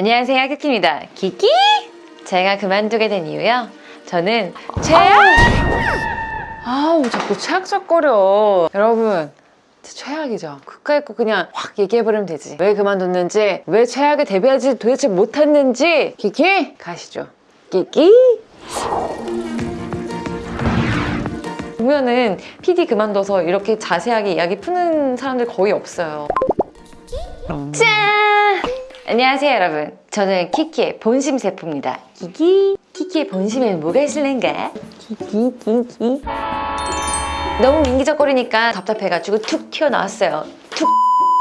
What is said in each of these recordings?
안녕하세요 키키입니다. 키키 제가 그만두게 된 이유요. 저는 최악 아우 자꾸 최악적거려. 여러분 진짜 최악이죠. 그까이 거 그냥 확 얘기해버리면 되지. 왜 그만뒀는지 왜 최악에 대비하지 도대체 못했는지 키키 가시죠. 키키 보면은 PD 그만둬서 이렇게 자세하게 이야기 푸는 사람들 거의 없어요. 짠! 안녕하세요 여러분. 저는 키키의 본심 세포입니다. 키키? 키키의 본심에는 뭐가 있을는가? 키키 키키. 너무 민기적거리니까 답답해가지고 툭 튀어나왔어요. 툭.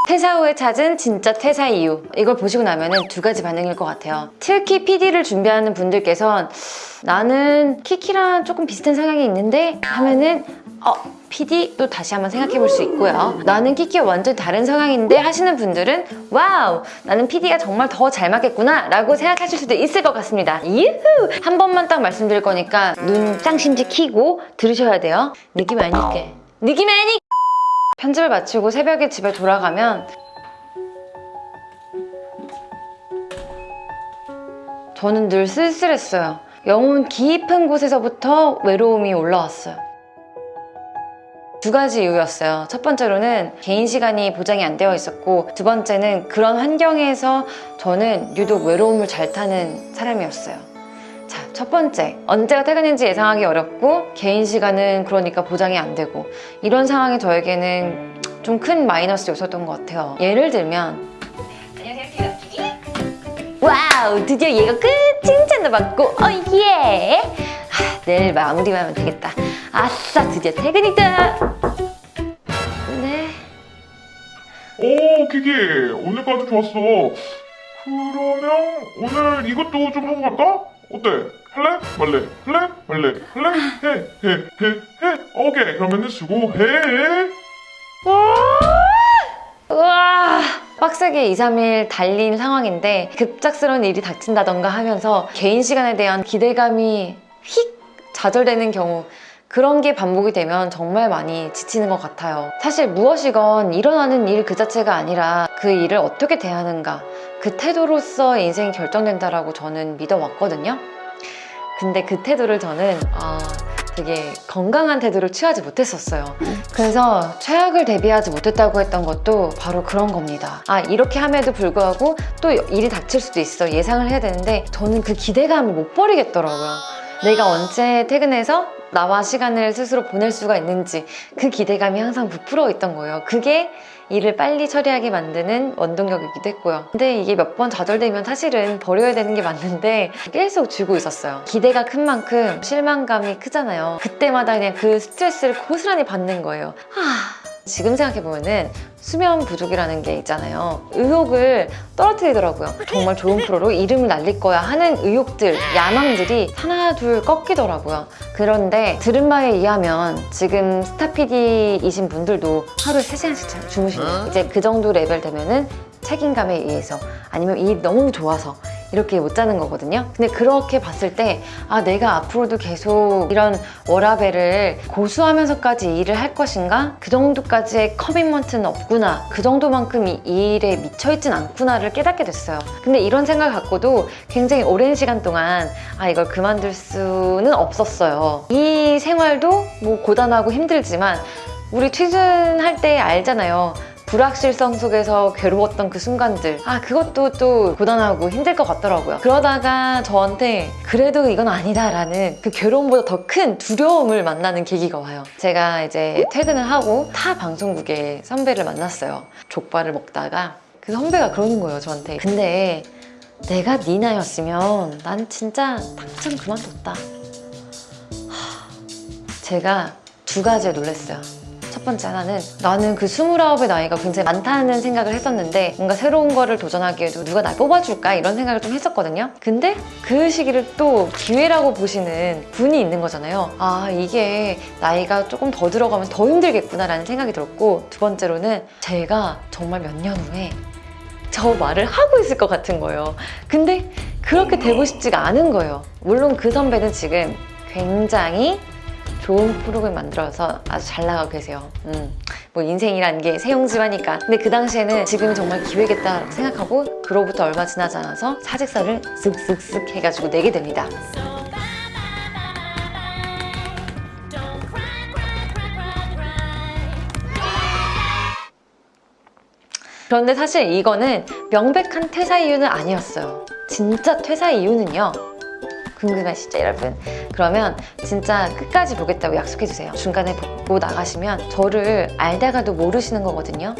퇴사 후에 찾은 진짜 퇴사 이유. 이걸 보시고 나면 두 가지 반응일 것 같아요. 특히 PD를 준비하는 분들께선 나는 키키랑 조금 비슷한 성향이 있는데 하면은 어 PD 또 다시 한번 생각해 볼 수 있고요. 나는 키키와 완전 다른 성향인데 하시는 분들은 와우 나는 PD가 정말 더 잘 맞겠구나. 라고 생각하실 수도 있을 것 같습니다. 유후! 한 번만 딱 말씀드릴 거니까 눈 쌍심지 키고 들으셔야 돼요. 느낌 아니까 느낌 아니 편집을 마치고 새벽에 집에 돌아가면 저는 늘 쓸쓸했어요. 영혼 깊은 곳에서부터 외로움이 올라왔어요. 두 가지 이유였어요. 첫 번째로는 개인 시간이 보장이 안 되어 있었고 두 번째는 그런 환경에서 저는 유독 외로움을 잘 타는 사람이었어요. 자, 첫 번째. 언제가 퇴근인지 예상하기 어렵고 개인 시간은 그러니까 보장이 안 되고 이런 상황이 저에게는 좀 큰 마이너스 요소였던 것 같아요. 예를 들면 와우 드디어 얘가 끝 칭찬도 받고 어예 아, 내일 마무리만 하면 되겠다 아싸 드디어 퇴근이다 네 오 키키 오늘까지 좋았어 그러면 오늘 이것도 좀 하고 갈까? 어때? 할래? 말래? 할래? 말래? 할래? 해? 해? 해? 해? 오케이 그러면은 수고해 우와 빡세게 2, 3일 달린 상황인데 급작스러운 일이 닥친다던가 하면서 개인 시간에 대한 기대감이 휙 좌절되는 경우 그런 게 반복이 되면 정말 많이 지치는 것 같아요. 사실 무엇이건 일어나는 일 그 자체가 아니라 그 일을 어떻게 대하는가 그 태도로서 인생이 결정된다라고 저는 믿어왔거든요. 근데 그 태도를 저는 아, 되게 건강한 태도를 취하지 못했었어요. 그래서 최악을 대비하지 못했다고 했던 것도 바로 그런 겁니다. 아 이렇게 함에도 불구하고 또 일이 닥칠 수도 있어 예상을 해야 되는데 저는 그 기대감을 못 버리겠더라고요. 내가 언제 퇴근해서 나와 시간을 스스로 보낼 수가 있는지 그 기대감이 항상 부풀어 있던 거예요. 그게 일을 빨리 처리하게 만드는 원동력이기도 했고요. 근데 이게 몇 번 좌절되면 사실은 버려야 되는 게 맞는데 계속 쥐고 있었어요. 기대가 큰 만큼 실망감이 크잖아요. 그때마다 그냥 그 스트레스를 고스란히 받는 거예요. 하... 지금 생각해보면은 수면 부족이라는 게 있잖아요. 의욕을 떨어뜨리더라고요. 정말 좋은 프로로 이름을 날릴 거야 하는 의욕들, 야망들이 하나 둘 꺾이더라고요. 그런데 들은 바에 의하면 지금 스타 PD이신 분들도 하루에 3시간씩 주무시네요. 이제 그 정도 레벨 되면은 책임감에 의해서 아니면 일이 너무 좋아서 이렇게 못 자는 거거든요. 근데 그렇게 봤을 때 아 내가 앞으로도 계속 이런 워라밸을 고수하면서까지 일을 할 것인가? 그 정도까지의 commitment는 없구나. 그 정도만큼 이 일에 미쳐있진 않구나를 깨닫게 됐어요. 근데 이런 생각을 갖고도 굉장히 오랜 시간 동안 아 이걸 그만둘 수는 없었어요. 이 생활도 뭐 고단하고 힘들지만 우리 취준할 때 알잖아요 불확실성 속에서 괴로웠던 그 순간들. 아 그것도 또 고단하고 힘들 것 같더라고요. 그러다가 저한테 그래도 이건 아니다 라는 그 괴로움보다 더 큰 두려움을 만나는 계기가 와요. 제가 이제 퇴근을 하고 타 방송국에 선배를 만났어요. 족발을 먹다가. 그 선배가 그러는 거예요 저한테. 근데 내가 네 나였으면 난 진짜 당장 그만뒀다. 하, 제가 두 가지에 놀랐어요 첫 번째 하나는 나는 그 29의 나이가 굉장히 많다는 생각을 했었는데 뭔가 새로운 거를 도전하기에도 누가 날 뽑아줄까 이런 생각을 좀 했었거든요. 근데 그 시기를 또 기회라고 보시는 분이 있는 거잖아요. 아 이게 나이가 조금 더 들어가면 더 힘들겠구나 라는 생각이 들었고 두 번째로는 제가 정말 몇 년 후에 저 말을 하고 있을 것 같은 거예요. 근데 그렇게 되고 싶지가 않은 거예요. 물론 그 선배는 지금 굉장히 좋은 프로그램 만들어서 아주 잘 나가고 계세요. 음, 뭐 인생이라는 게 세용지마니까. 근데 그 당시에는 지금 정말 기회겠다 생각하고 그로부터 얼마 지나지 않아서 사직서를 쓱쓱쓱 해가지고 내게 됩니다. 그런데 사실 이거는 명백한 퇴사 이유는 아니었어요. 진짜 퇴사 이유는요. 궁금하시죠, 여러분? 그러면 진짜 끝까지 보겠다고 약속해주세요. 중간에 보고 나가시면 저를 알다가도 모르시는 거거든요.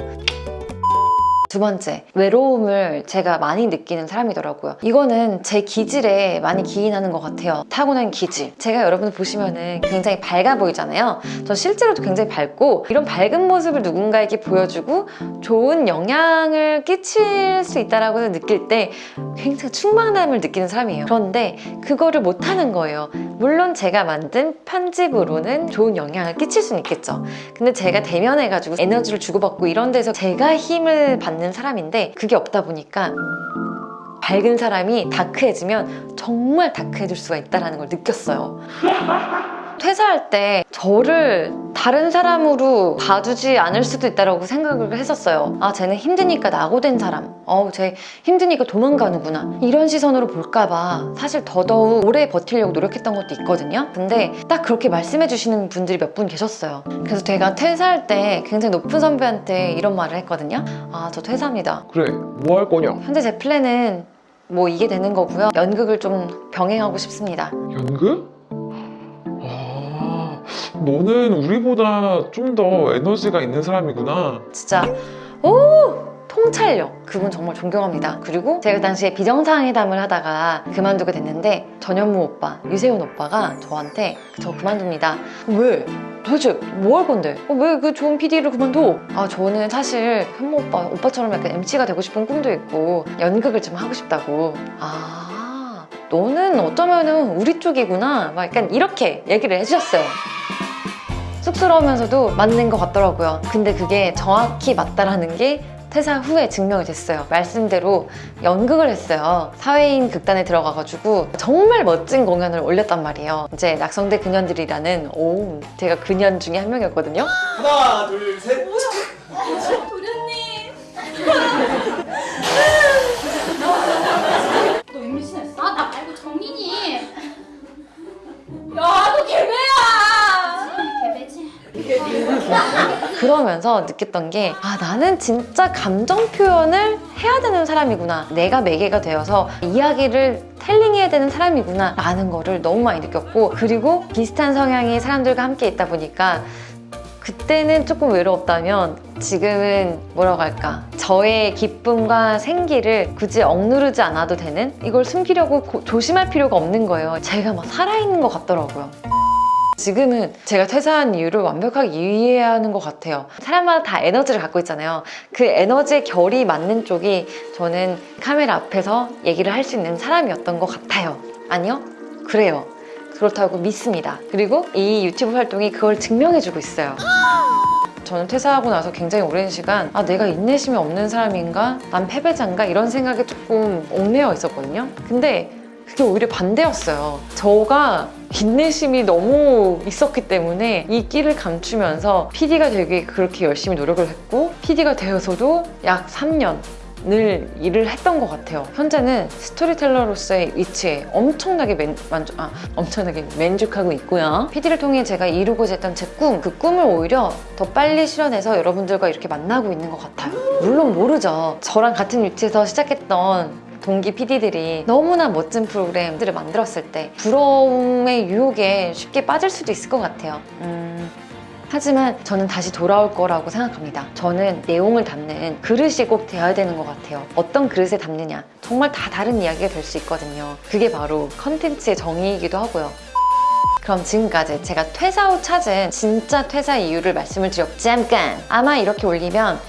두 번째, 외로움을 제가 많이 느끼는 사람이더라고요. 이거는 제 기질에 많이 기인하는 것 같아요. 타고난 기질. 제가 여러분 보시면은 굉장히 밝아 보이잖아요. 저 실제로도 굉장히 밝고 이런 밝은 모습을 누군가에게 보여주고 좋은 영향을 끼칠 수 있다라고 느낄 때 굉장히 충만함을 느끼는 사람이에요. 그런데 그거를 못하는 거예요. 물론 제가 만든 편집으로는 좋은 영향을 끼칠 수는 있겠죠. 근데 제가 대면해가지고 에너지를 주고받고 이런 데서 제가 힘을 받는 사람인데 그게 없다 보니까 밝은 사람이 다크해지면 정말 다크해질 수가 있다는 걸 느꼈어요. 퇴사할 때 저를 다른 사람으로 봐주지 않을 수도 있다고 생각을 했었어요. 아, 쟤는 힘드니까 낙오된 사람. 어우, 쟤 힘드니까 도망가는구나. 이런 시선으로 볼까봐 사실 더더욱 오래 버티려고 노력했던 것도 있거든요. 근데 딱 그렇게 말씀해 주시는 분들이 몇 분 계셨어요. 그래서 제가 퇴사할 때 굉장히 높은 선배한테 이런 말을 했거든요. 아, 저 퇴사합니다. 그래 뭐 할 거냐 현재 제 플랜은 뭐 이게 되는 거고요. 연극을 좀 병행하고 싶습니다. 연극? 아 너는 우리보다 좀 더 에너지가 있는 사람이구나. 진짜. 오! 통찰력. 그분 정말 존경합니다. 그리고 제가 그 당시에 비정상회담을 하다가 그만두게 됐는데 전현무 오빠 유세훈 오빠가 저한테 저 그만둡니다. 왜? 도대체 뭐 할 건데? 왜그 좋은 PD를 그만둬? 아 저는 사실 현무 오빠 오빠처럼 약간 MC가 되고 싶은 꿈도 있고 연극을 좀 하고 싶다고. 아 너는 어쩌면은 우리 쪽이구나. 막 약간 이렇게 얘기를 해주셨어요 쑥스러우면서도 맞는 것 같더라고요. 근데 그게 정확히 맞다라는 게 퇴사 후에 증명이 됐어요. 말씀대로 연극을 했어요. 사회인 극단에 들어가가지고 정말 멋진 공연을 올렸단 말이에요. 이제 낙성대 그년들이라는 오 제가 그년 중에 한 명이었거든요. 하나 둘셋 그러면서 느꼈던 게, 아, 나는 진짜 감정 표현을 해야 되는 사람이구나. 내가 매개가 되어서 이야기를 텔링해야 되는 사람이구나. 라는 거를 너무 많이 느꼈고, 그리고 비슷한 성향의 사람들과 함께 있다 보니까, 그때는 조금 외로웠다면, 지금은 뭐라고 할까. 저의 기쁨과 생기를 굳이 억누르지 않아도 되는? 이걸 숨기려고 고- 조심할 필요가 없는 거예요. 제가 막 살아있는 것 같더라고요. 지금은 제가 퇴사한 이유를 완벽하게 이해해야 하는 것 같아요. 사람마다 다 에너지를 갖고 있잖아요. 그 에너지의 결이 맞는 쪽이 저는 카메라 앞에서 얘기를 할 수 있는 사람이었던 것 같아요. 아니요? 그래요. 그렇다고 믿습니다. 그리고 이 유튜브 활동이 그걸 증명해주고 있어요. 저는 퇴사하고 나서 굉장히 오랜 시간 아 내가 인내심이 없는 사람인가? 난 패배자인가? 이런 생각에 조금 얽매여 있었거든요. 근데 그게 오히려 반대였어요. 저가 인내심이 너무 있었기 때문에 이 끼를 감추면서 PD가 되게 그렇게 열심히 노력을 했고 PD가 되어서도 약 3년 늘 일을 했던 것 같아요. 현재는 스토리텔러로서의 위치에 엄청나게 맨, 만족, 아, 엄청나게 만족하고 있고요. PD를 통해 제가 이루고자 했던 제 꿈, 그 꿈을 오히려 더 빨리 실현해서 여러분들과 이렇게 만나고 있는 것 같아요. 물론 모르죠. 저랑 같은 위치에서 시작했던 동기 PD들이 너무나 멋진 프로그램들을 만들었을 때 부러움의 유혹에 쉽게 빠질 수도 있을 것 같아요. 음, 하지만 저는 다시 돌아올 거라고 생각합니다. 저는 내용을 담는 그릇이 꼭 되어야 되는 것 같아요. 어떤 그릇에 담느냐. 정말 다 다른 이야기가 될 수 있거든요. 그게 바로 컨텐츠의 정의이기도 하고요. 그럼 지금까지 제가 퇴사 후 찾은 진짜 퇴사 이유를 말씀을 드렸고 잠깐! 아마 이렇게 올리면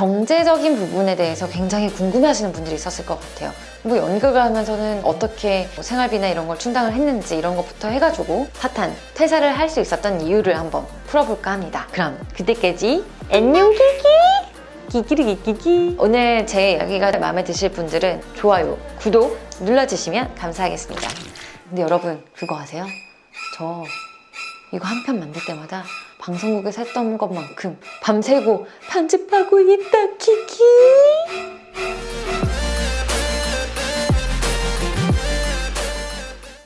경제적인 부분에 대해서 굉장히 궁금해하시는 분들이 있었을 것 같아요. 뭐 연극을 하면서는 어떻게 뭐 생활비나 이런 걸 충당을 했는지 이런 것부터 해가지고 핫한 퇴사를 할 수 있었던 이유를 한번 풀어볼까 합니다. 그럼 그때까지 안녕 키키! 키키리키키키 오늘 제 이야기가 마음에 드실 분들은 좋아요, 구독 눌러주시면 감사하겠습니다. 근데 여러분 그거 아세요? 저 이거 한 편 만들 때마다 방송국에서 했던 것만큼 밤새고 편집하고 있다 키키